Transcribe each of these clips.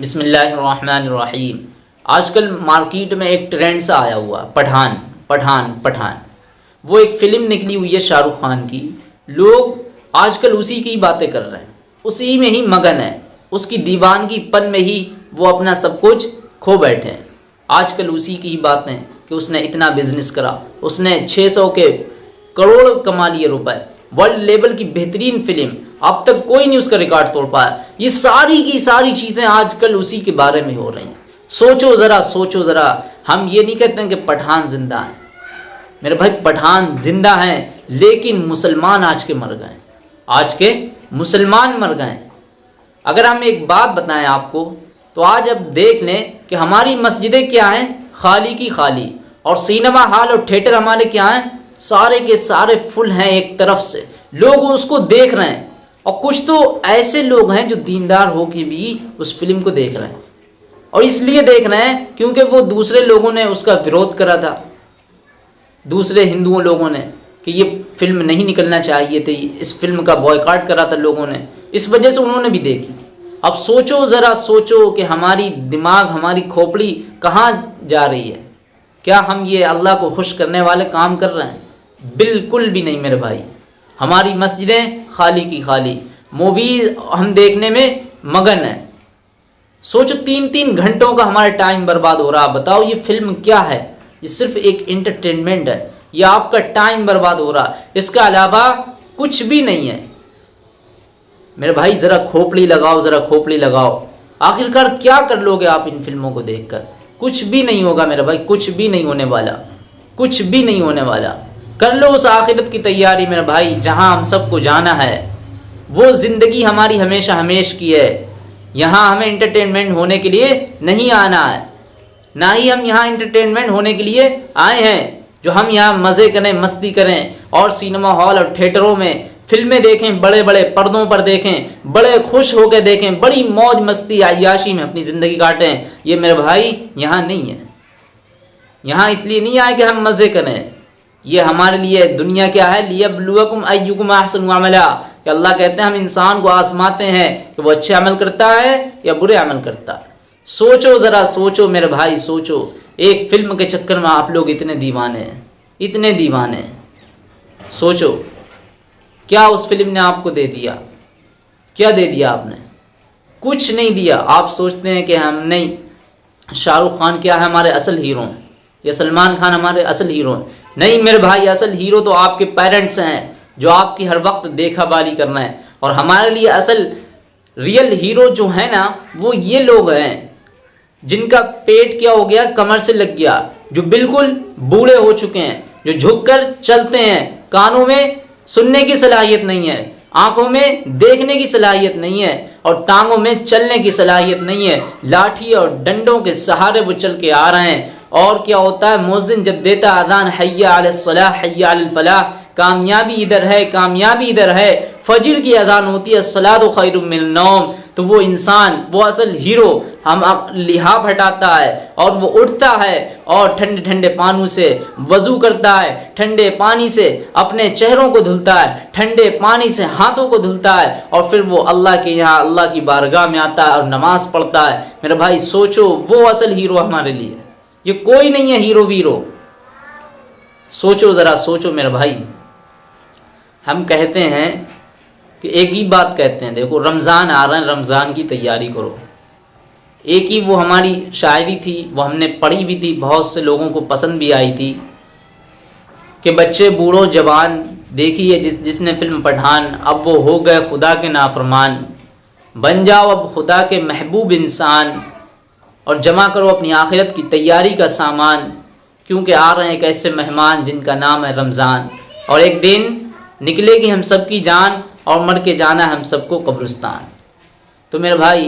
बिसमीम आजकल मार्केट में एक ट्रेंड सा आया हुआ, पठान पठान पठान। वो एक फ़िल्म निकली हुई है शाहरुख खान की। लोग आजकल उसी की बातें कर रहे हैं। उसी में ही मगन है। उसकी दीवानगी पन में ही वो अपना सब कुछ खो बैठे हैं। आजकल उसी की ही बातें कि उसने इतना बिज़नेस करा। उसने 600 के करोड़ कमा लिए रुपए। वर्ल्ड लेवल की बेहतरीन फ़िल्म अब तक कोई नहीं उसका रिकॉर्ड तोड़ पाया। ये सारी की सारी चीज़ें आजकल उसी के बारे में हो रही हैं। सोचो ज़रा सोचो ज़रा। हम ये नहीं कहते हैं कि पठान ज़िंदा है। मेरे भाई, पठान ज़िंदा हैं, लेकिन मुसलमान आज के मर गए आज के मुसलमान मर गए अगर हम एक बात बताएँ आपको तो आज अब देख लें कि हमारी मस्जिदें क्या हैं? खाली की खाली। और सिनेमा हॉल और थिएटर हमारे क्या हैं? सारे के सारे फुल हैं एक तरफ़ से। लोग उसको देख रहे हैं। और कुछ तो ऐसे लोग हैं जो दीनदार हो के भी उस फ़िल्म को देख रहे हैं। और इसलिए देख रहे हैं क्योंकि वो दूसरे लोगों ने उसका विरोध करा था। दूसरे हिंदुओं लोगों ने कि ये फ़िल्म नहीं निकलना चाहिए थी, इस फ़िल्म का बॉयकाट करा था लोगों ने। इस वजह से उन्होंने भी देखी। अब सोचो, ज़रा सोचो कि हमारी दिमाग, हमारी खोपड़ी कहाँ जा रही है? क्या हम ये अल्लाह को खुश करने वाले काम कर रहे हैं? बिल्कुल भी नहीं मेरे भाई। हमारी मस्जिदें खाली की खाली। मूवीज़ हम देखने में मगन है। सोचो तीन तीन घंटों का हमारा टाइम बर्बाद हो रहा। है बताओ ये फ़िल्म क्या है? ये सिर्फ़ एक इंटरटेनमेंट है। ये आपका टाइम बर्बाद हो रहा। इसके अलावा कुछ भी नहीं है। मेरे भाई, ज़रा खोपड़ी लगाओ, ज़रा खोपड़ी लगाओ। आखिरकार क्या कर लोगे आप इन फ़िल्मों को देखकर? कुछ भी नहीं होगा मेरे भाई। कुछ भी नहीं होने वाला। कुछ भी नहीं होने वाला। कर लो उस आखिरत की तैयारी मेरे भाई, जहाँ हम सबको जाना है। वो ज़िंदगी हमारी हमेशा हमेश की है। यहाँ हमें इंटरटेनमेंट होने के लिए नहीं आना है। ना ही हम यहाँ इंटरटेनमेंट होने के लिए आए हैं, जो हम यहाँ मज़े करें, मस्ती करें और सिनेमा हॉल और थिएटरों में फ़िल्में देखें बड़े बड़े पर्दों पर देखें, बड़े खुश होकर देखें, बड़ी मौज मस्ती आयाशी में अपनी ज़िंदगी काटें, ये मेरे भाई यहाँ नहीं है। यहाँ इसलिए नहीं आए कि हम मज़े करें। ये हमारे लिए, दुनिया क्या है? लियबलुवकुम अयुकुम अहसन अमला। कि अल्लाह कहते हैं, हम इंसान को आसमाते हैं कि वो अच्छे अमल करता है या बुरे अमल करता है। सोचो ज़रा, सोचो मेरे भाई, सोचो। एक फ़िल्म के चक्कर में आप लोग इतने दीवाने हैं, इतने दीवाने सोचो, क्या उस फ़िल्म ने आपको दे दिया? क्या दे दिया आपने? कुछ नहीं दिया। आप सोचते हैं कि हम नहीं। शाहरुख खान क्या है? हमारे असल हीरो हैं। या सलमान खान हमारे असल हीरो हैं। नहीं, मेरे भाई, असल हीरो तो आपके पेरेंट्स हैं, जो आपकी हर वक्त देखा बाली करना है। और हमारे लिए असल रियल हीरो जो है ना, वो ये लोग हैं, जिनका पेट क्या हो गया, कमर से लग गया, जो बिल्कुल बूढ़े हो चुके हैं, जो झुककर चलते हैं, कानों में सुनने की सलाहियत नहीं है, आँखों में देखने की सलाहियत नहीं है, और टांगों में चलने की सलाहियत नहीं है। लाठी और डंडों के सहारे वो चल के आ रहे हैं और क्या होता है? मोजिन जब देता अदान हैया हैया कामयाबी इधर है, कामयाबी इधर है फजर की अजान होती है, सलाद खैरनौम तो वो इंसान, वो असल हीरो, हम लिहाफ हटाता है, और वो उठता है और ठंडे ठंडे पानी से वज़ू करता है, ठंडे पानी से अपने चेहरों को धुलता है, ठंडे पानी से हाथों को धुलता है, और फिर वो अल्लाह के यहाँ, अल्लाह की बारगाह में आता है और नमाज़ पढ़ता है। मेरे भाई, सोचो, वो असल हीरो हमारे लिए ये कोई नहीं है हीरो वीरो। सोचो ज़रा, सोचो मेरा भाई। हम कहते हैं कि एक ही बात कहते हैं, देखो, रमज़ान आ रहा है, रमज़ान की तैयारी करो। एक ही वो हमारी शायरी थी, वो हमने पढ़ी भी थी, बहुत से लोगों को पसंद भी आई थी, कि बच्चे, बूढ़ों, जवान, देखिए जिस, जिसने फ़िल्म पठान, अब वो हो गए खुदा के नाफरमान। बन जाओ अब खुदा के महबूब इंसान। और जमा करो अपनी आखिरत की तैयारी का सामान, क्योंकि आ रहे हैं एक ऐसे मेहमान जिनका नाम है रमज़ान। और एक दिन निकलेगी हम सब की जान और मर के जाना है हम सबको कब्रिस्तान। तो मेरे भाई,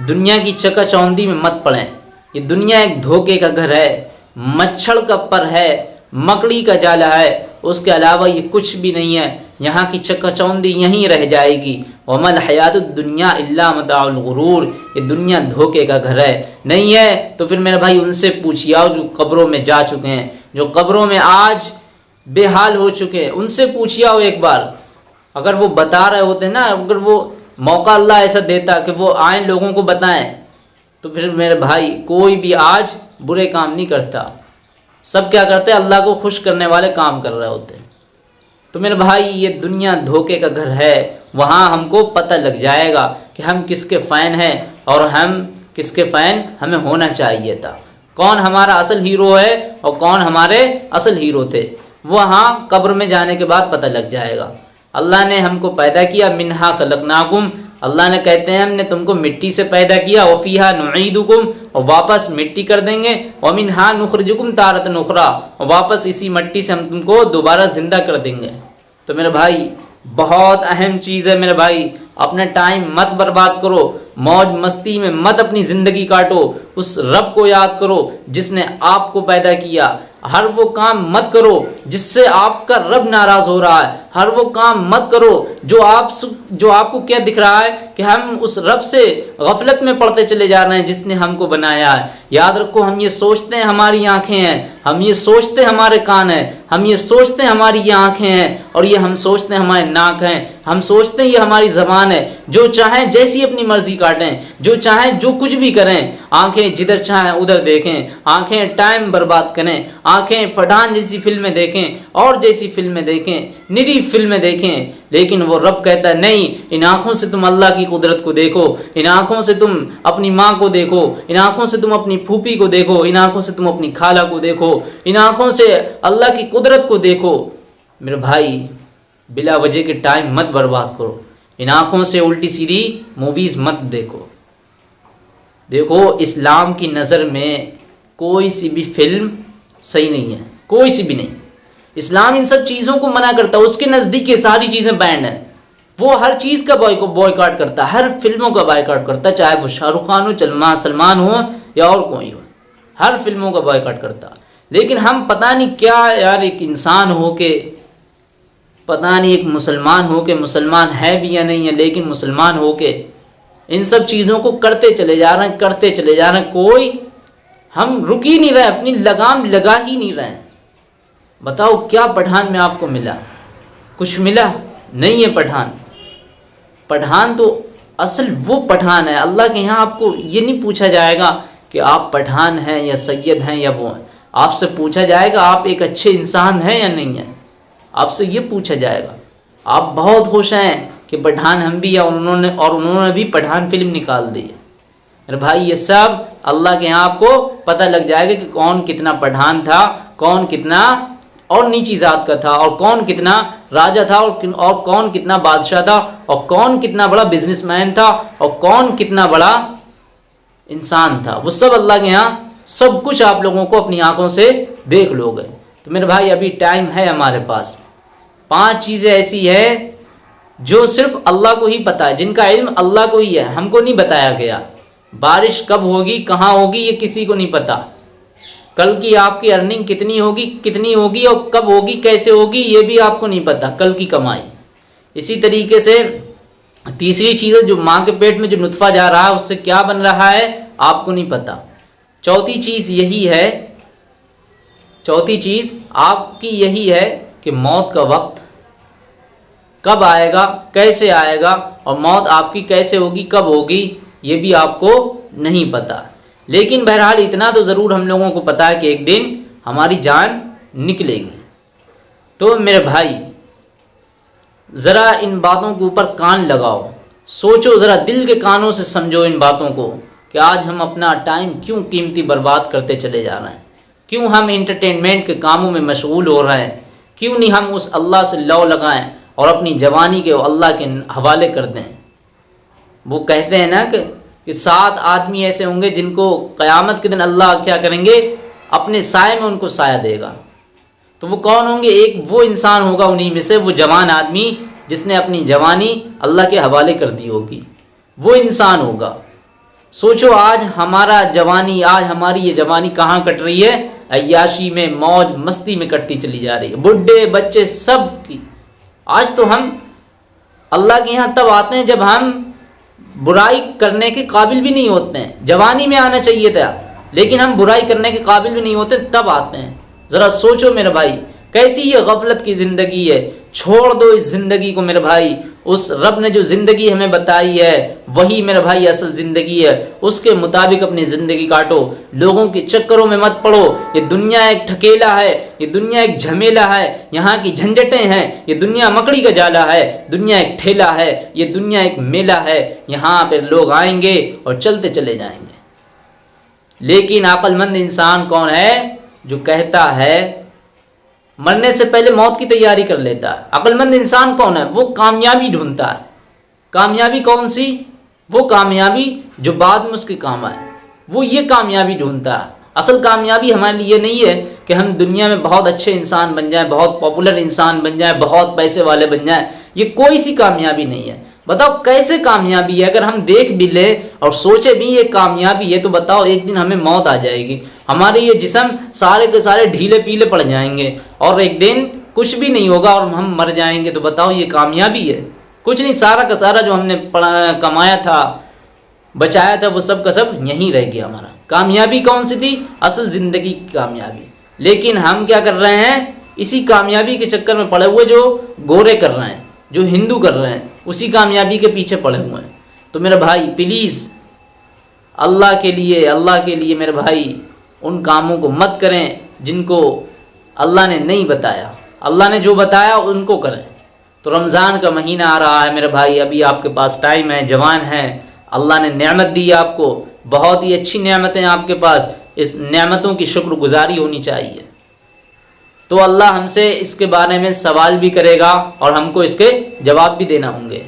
दुनिया की चकाचौंधी में मत पड़ें। ये दुनिया एक धोखे का घर है, मच्छर का पर है, मकड़ी का जाला है, उसके अलावा ये कुछ भी नहीं है। यहाँ की चकाचौंधी यहीं रह जाएगी। वमल हयात दुनिया मदागरूर ये दुनिया धोखे का घर है। नहीं है तो फिर मेरे भाई उनसे पूछिए आओ जो कब्रों में जा चुके हैं। जो कब्रों में आज बेहाल हो चुके हैं। उनसे पूछिए आओ एक बार। अगर वो बता रहे होते ना, अगर वो मौका अल्लाह ऐसा देता कि वो आए लोगों को बताएँ तो फिर मेरे भाई कोई भी आज बुरे काम नहीं करता। सब क्या करते हैं? अल्लाह को खुश करने वाले काम कर रहे होते हैं। तो मेरे भाई, ये दुनिया धोखे का घर है। वहाँ हमको पता लग जाएगा कि हम किसके फ़ैन हैं और हम किसके फ़ैन हमें होना चाहिए था। कौन हमारा असल हीरो है और कौन हमारे असल हीरो थे वहाँ कब्र में जाने के बाद पता लग जाएगा। अल्लाह ने हमको पैदा किया, मिनहा खलकनाकुम। अल्लाह ने कहते हैं, हमने तुमको मिट्टी से पैदा किया वफ़ीहा नुईदुकुम, और वापस मिट्टी कर देंगे वमिन हा नुखरजुकुम तारत नुखरा और वापस इसी मिट्टी से हम तुमको दोबारा ज़िंदा कर देंगे। तो मेरे भाई, बहुत अहम चीज़ है मेरे भाई। अपने टाइम मत बर्बाद करो। मौज मस्ती में मत अपनी ज़िंदगी काटो। उस रब को याद करो जिसने आपको पैदा किया। हर वो काम मत करो जिससे आपका रब नाराज़ हो रहा है। हर वो काम मत करो जो आप जो आपको क्या दिख रहा है कि हम उस रब से गफलत में पढ़ते चले जा रहे हैं जिसने हमको बनाया है। याद रखो, हम ये सोचते हैं हमारी आँखें हैं। हम ये सोचते हैं हमारे कान हैं। हम ये सोचते हैं हमारी ये आँखें हैं और ये हम सोचते हैं हमारे नाक हैं। हम सोचते हैं ये हमारी ज़बान है। जो चाहें जैसी अपनी मर्ज़ी काटें। जो चाहें, जो कुछ भी करें, आँखें जिधर चाहें, उधर देखें। आँखें टाइम बर्बाद करें। आँखें पठान जैसी फ़िल्में देखें, और जैसी फ़िल्में देखें, निरी फ़िल्में देखें। लेकिन वो रब कहता है, नहीं, इन आँखों से तुम अल्लाह की कुदरत को देखो। इन आँखों से तुम अपनी माँ को देखो। इन आँखों से तुम अपनी फूफी को देखो। इन आँखों से तुम अपनी खाला को देखो। इन आँखों से अल्लाह की कुदरत को देखो। मेरे भाई, बिला वजह के टाइम मत बर्बाद करो। इन आँखों से उल्टी सीधी मूवीज़ मत देखो। देखो, इस्लाम की नज़र में कोई सी भी फ़िल्म सही नहीं है, कोई सी भी नहीं। इस्लाम इन सब चीज़ों को मना करता है, उसके नज़दीक ये सारी चीज़ें बैंड हैं। वो हर चीज़ का बॉय बॉयकाट करता है, हर फ़िल्मों का बॉयकाट करता है, चाहे वो शाहरुख खान हो, सलमान सलमान हो, या और कोई हो, हर फ़िल्मों का बॉयकाट करता। लेकिन हम पता नहीं क्या यार एक इंसान हो के, पता नहीं एक मुसलमान हो के, मुसलमान है भी या नहीं है, लेकिन मुसलमान हो के इन सब चीज़ों को करते चले जा रहे हैं, करते चले जा रहे हैं। कोई हम रुक ही नहीं रहे, अपनी लगाम लगा ही नहीं रहे बताओ, क्या पठान में आपको मिला? कुछ मिला? नहीं है पठान। पठान तो असल वो पठान है। अल्लाह के यहाँ आपको ये नहीं पूछा जाएगा कि आप पठान हैं या सैयद हैं या वो हैं। आपसे पूछा जाएगा, आप एक अच्छे इंसान हैं या नहीं हैं। आपसे ये पूछा जाएगा। आप बहुत खुश हैं। कि पठान हम भी या उन्होंने, और उन्होंने भी पठान फ़िल्म निकाल दी है। अरे भाई, ये सब अल्लाह के यहाँ आपको पता लग जाएगा कि कौन कितना पठान था, कौन कितना और नीची ज़ात का था, और कौन कितना राजा था, और और कौन कितना बादशाह था, और कौन कितना बड़ा बिजनेसमैन था, और कौन कितना बड़ा इंसान था। वो सब अल्लाह के यहाँ सब कुछ आप लोगों को अपनी आँखों से देख लोगे। तो मेरे भाई, अभी टाइम है हमारे पास। पाँच चीज़ें ऐसी है जो सिर्फ़ अल्लाह को ही पता है, जिनका इल्म अल्लाह को ही है, हमको नहीं बताया गया। बारिश कब होगी, कहाँ होगी, ये किसी को नहीं पता। कल की आपकी अर्निंग कितनी होगी कितनी होगी और कब होगी, कैसे होगी, ये भी आपको नहीं पता, कल की कमाई। इसी तरीके से तीसरी चीज़ है, जो माँ के पेट में जो नुतफ़ा जा रहा है, उससे क्या बन रहा है, आपको नहीं पता। चौथी चीज़ यही है, चौथी चीज़ आपकी यही है कि मौत का वक्त कब आएगा, कैसे आएगा और मौत आपकी कैसे होगी, कब होगी, ये भी आपको नहीं पता। लेकिन बहरहाल इतना तो ज़रूर हम लोगों को पता है कि एक दिन हमारी जान निकलेगी। तो मेरे भाई, ज़रा इन बातों के ऊपर कान लगाओ। सोचो ज़रा दिल के कानों से समझो इन बातों को कि आज हम अपना टाइम क्यों कीमती बर्बाद करते चले जा रहे हैं। क्यों हम इंटरटेनमेंट के कामों में मशगूल हो रहे हैं? क्यों नहीं हम उस अल्लाह से लौ लगाएँ? और अपनी जवानी के अल्लाह के हवाले कर दें। वो कहते हैं ना कि, कि सात आदमी ऐसे होंगे जिनको क़यामत के दिन अल्लाह क्या करेंगे? अपने साय में उनको साया देगा। तो वो कौन होंगे? एक वो इंसान होगा उन्हीं में से वो जवान आदमी जिसने अपनी जवानी अल्लाह के हवाले कर दी होगी। वो इंसान होगा। सोचो आज हमारा जवानी आज हमारी ये जवानी कहाँ कट रही है? अयाशी में मौज मस्ती में कटती चली जा रही है। बुढ़े बच्चे सब की आज तो हम अल्लाह के यहाँ तब आते हैं जब हम बुराई करने के काबिल भी नहीं होते हैं। जवानी में आना चाहिए था, लेकिन हम बुराई करने के काबिल भी नहीं होते, तब आते हैं। ज़रा सोचो मेरे भाई, कैसी ये गफलत की ज़िंदगी है? छोड़ दो इस ज़िंदगी को मेरे भाई उस रब ने जो ज़िंदगी हमें बताई है, वही मेरे भाई असल ज़िंदगी है। उसके मुताबिक अपनी ज़िंदगी काटो। लोगों के चक्करों में मत पड़ो। ये दुनिया एक ठकेला है, ये दुनिया एक झमेला है। यहाँ की झंझटें हैं, ये दुनिया मकड़ी का जाला है। दुनिया एक ठेला है, ये दुनिया एक मेला है। यहाँ पर लोग आएँगे और चलते चले जाएँगे। लेकिन अक्लमंद इंसान कौन है? जो कहता है मरने से पहले मौत की तैयारी कर लेता है। अक्लमंद इंसान कौन है? वो कामयाबी ढूंढता है। कामयाबी कौन सी? वो कामयाबी जो बाद में उसके काम आए। वो ये कामयाबी ढूंढता है। असल कामयाबी हमारे लिए नहीं है कि हम दुनिया में बहुत अच्छे इंसान बन जाएँ, बहुत पॉपुलर इंसान बन जाएँ, बहुत पैसे वाले बन जाएँ। ये कोई सी कामयाबी नहीं है। बताओ कैसे कामयाबी है? अगर हम देख भी ले और सोचे भी ये कामयाबी है तो बताओ एक दिन हमें मौत आ जाएगी। हमारे ये जिसम सारे के सारे ढीले पीले पड़ जाएँगे। और एक दिन कुछ भी नहीं होगा और हम मर जाएँगे तो बताओ ये कामयाबी है। कुछ नहीं, सारा का सारा जो हमने कमाया था, बचाया था, वो सब का सब यहीं रह गया हमारा। कामयाबी कौन सी थी? असल ज़िंदगी की कामयाबी। लेकिन हम क्या कर रहे हैं? इसी कामयाबी के चक्कर में पड़े हुए जो गोरे कर रहे हैं, जो हिंदू कर रहे हैं, उसी कामयाबी के पीछे पड़े हुए हैं। तो मेरे भाई प्लीज़ अल्लाह के लिए, अल्लाह के लिए मेरे भाई, उन कामों को मत करें जिनको अल्लाह ने नहीं बताया। अल्लाह ने जो बताया, उनको करें। तो रमज़ान का महीना आ रहा है, मेरे भाई, अभी आपके पास टाइम है, जवान है। अल्लाह ने नेमत दी आपको। बहुत ही अच्छी नेमतें आपके पास। इस नेमतों की शुक्रगुजारी होनी चाहिए। तो अल्लाह हमसे इसके बारे में सवाल भी करेगा और हमको इसके जवाब भी देना होंगे।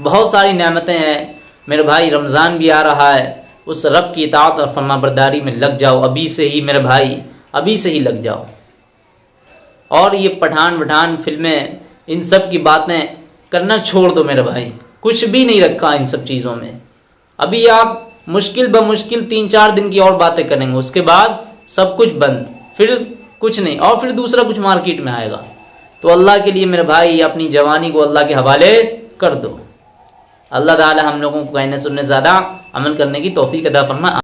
बहुत सारी नेमतें हैं। मेरे भाई, रमज़ान भी आ रहा है। उस रब की इतात और फर्मा बरदारी में लग जाओ। अभी से ही मेरे भाई, अभी से ही लग जाओ। और ये पठान वठान फ़िल्में, इन सब की बातें करना छोड़ दो मेरे भाई। कुछ भी नहीं रखा इन सब चीज़ों में। अभी आप मुश्किल ब मुश्किल तीन चार दिन की और बातें करेंगे, उसके बाद सब कुछ बंद। फिर कुछ नहीं, और फिर दूसरा कुछ मार्केट में आएगा। तो अल्लाह के लिए मेरे भाई, अपनी जवानी को अल्लाह के हवाले कर दो। अल्लाह ताला हम लोगों को कहने सुनने ज़्यादा अमल करने की तोफ़ी अदा फरमा